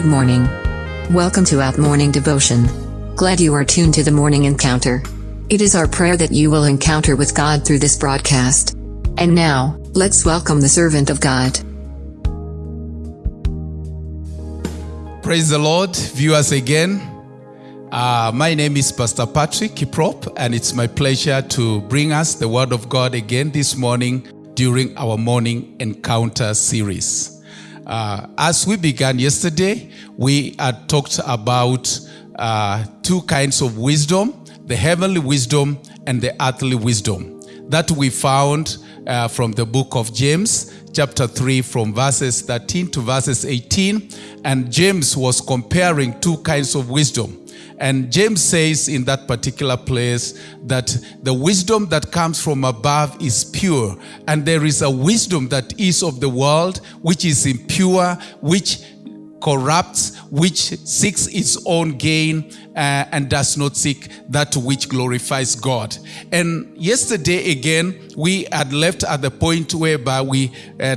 Good morning. Welcome to Out Morning Devotion. Glad you are tuned to the morning encounter. It is our prayer that you will encounter with God through this broadcast. And now, let's welcome the servant of God. Praise the Lord, viewers again. Uh, my name is Pastor Patrick Kiprop, and it's my pleasure to bring us the Word of God again this morning during our morning encounter series. Uh, as we began yesterday, we had talked about uh, two kinds of wisdom the heavenly wisdom and the earthly wisdom that we found uh, from the book of James, chapter 3, from verses 13 to verses 18. And James was comparing two kinds of wisdom and James says in that particular place that the wisdom that comes from above is pure, and there is a wisdom that is of the world, which is impure, which corrupts, which seeks its own gain uh, and does not seek that which glorifies God. And yesterday again, we had left at the point whereby we uh,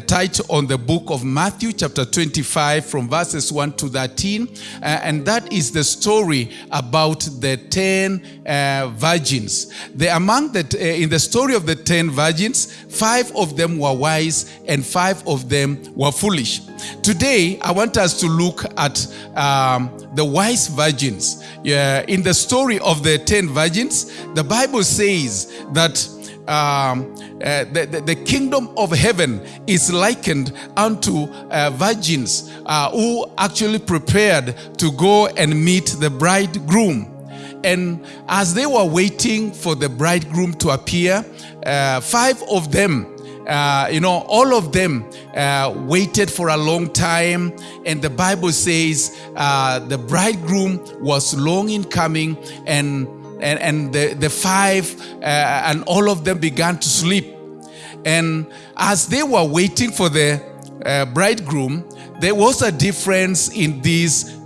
on the book of Matthew, chapter 25, from verses 1 to 13. Uh, and that is the story about the 10 uh, virgins. The, among the, uh, in the story of the 10 virgins, five of them were wise and five of them were foolish. Today, I want us to look at um, the wise virgins. Yeah, in the story of the 10 virgins, the Bible says that um, uh, the, the, the, kingdom of heaven is likened unto uh, virgins uh, who actually prepared to go and meet the bridegroom. And as they were waiting for the bridegroom to appear, uh, five of them uh, you know, all of them uh, waited for a long time. And the Bible says uh, the bridegroom was long in coming, and, and, and the, the five, uh, and all of them began to sleep. And as they were waiting for the uh, bridegroom, there was a difference in these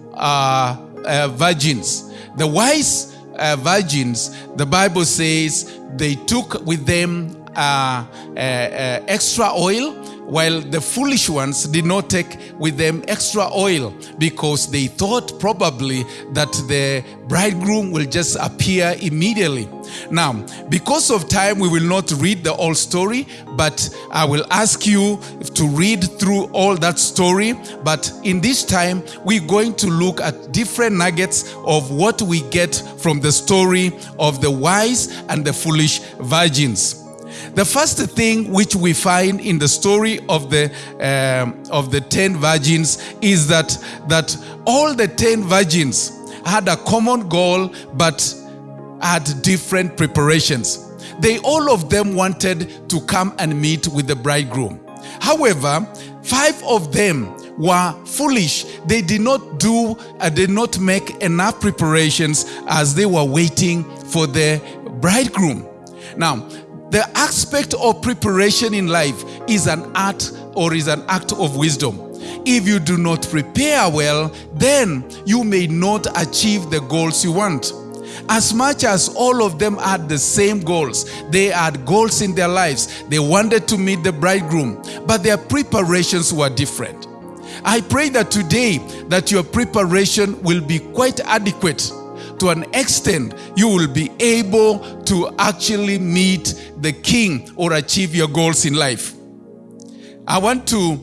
virgins. The wise virgins, the Bible says, they took with them uh, uh, uh, extra oil, while the foolish ones did not take with them extra oil because they thought probably that the bridegroom will just appear immediately. Now, because of time, we will not read the whole story, but I will ask you to read through all that story. But in this time, we're going to look at different nuggets of what we get from the story of the wise and the foolish virgins. The first thing which we find in the story of the um, of the ten virgins is that that all the ten virgins had a common goal, but had different preparations. They all of them wanted to come and meet with the bridegroom. However, five of them were foolish. They did not do, uh, did not make enough preparations as they were waiting for the bridegroom. Now, the aspect of preparation in life is an art or is an act of wisdom. If you do not prepare well, then you may not achieve the goals you want. As much as all of them had the same goals, they had goals in their lives. They wanted to meet the bridegroom, but their preparations were different. I pray that today that your preparation will be quite adequate to an extent, you will be able to actually meet the king or achieve your goals in life. I want to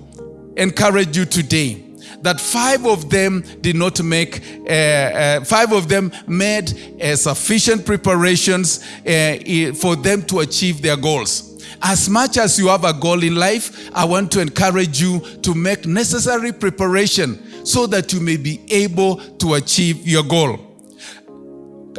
encourage you today that five of them did not make, uh, uh, five of them made uh, sufficient preparations uh, for them to achieve their goals. As much as you have a goal in life, I want to encourage you to make necessary preparation so that you may be able to achieve your goal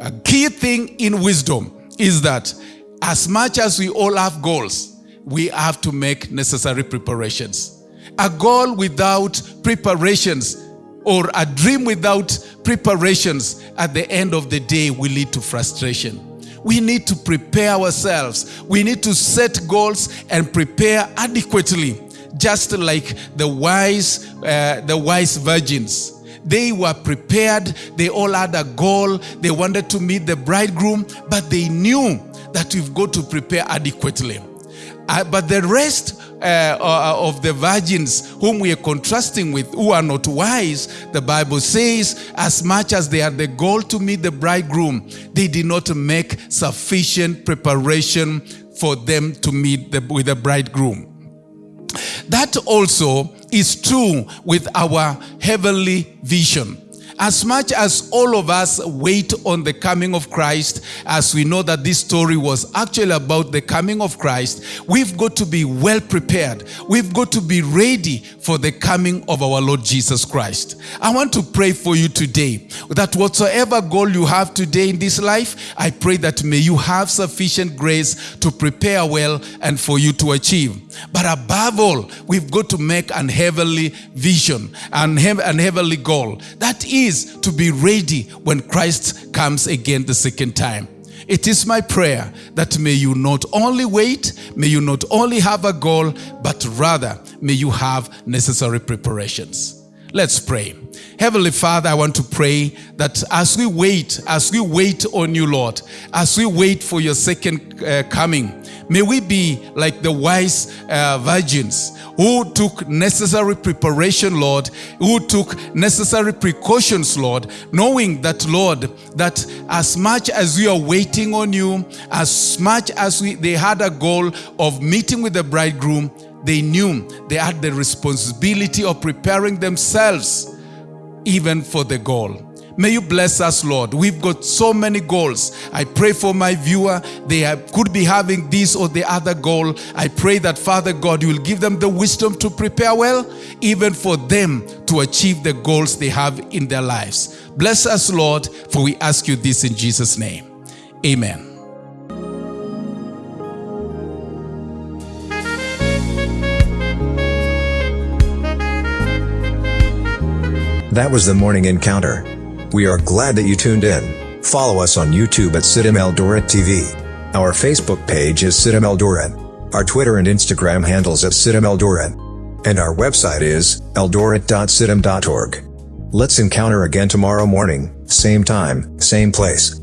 a key thing in wisdom is that as much as we all have goals, we have to make necessary preparations. A goal without preparations or a dream without preparations at the end of the day will lead to frustration. We need to prepare ourselves. We need to set goals and prepare adequately, just like the wise, uh, the wise virgins. They were prepared. They all had a goal. They wanted to meet the bridegroom, but they knew that we've got to prepare adequately. Uh, but the rest uh, uh, of the virgins whom we are contrasting with, who are not wise, the Bible says, as much as they had the goal to meet the bridegroom, they did not make sufficient preparation for them to meet the, with the bridegroom. That also is true with our heavenly vision. As much as all of us wait on the coming of Christ, as we know that this story was actually about the coming of Christ, we've got to be well prepared. We've got to be ready for the coming of our Lord Jesus Christ. I want to pray for you today that whatsoever goal you have today in this life, I pray that may you have sufficient grace to prepare well and for you to achieve. But above all, we've got to make an heavenly vision and an heavenly goal. That is to be ready when Christ comes again the second time. It is my prayer that may you not only wait, may you not only have a goal, but rather may you have necessary preparations. Let's pray. Heavenly Father, I want to pray that as we wait, as we wait on you, Lord, as we wait for your second uh, coming, may we be like the wise uh, virgins who took necessary preparation, Lord, who took necessary precautions, Lord, knowing that, Lord, that as much as we are waiting on you, as much as we, they had a goal of meeting with the bridegroom, they knew they had the responsibility of preparing themselves even for the goal. May you bless us, Lord. We've got so many goals. I pray for my viewer. They have, could be having this or the other goal. I pray that, Father God, you will give them the wisdom to prepare well, even for them to achieve the goals they have in their lives. Bless us, Lord, for we ask you this in Jesus' name. Amen. That was the morning encounter. We are glad that you tuned in. Follow us on YouTube at CITAM Eldoret TV. Our Facebook page is CITAM Eldoret. Our Twitter and Instagram handles at CITAM Eldoret. And our website is eldoret.citam.org. Let's encounter again tomorrow morning, same time, same place.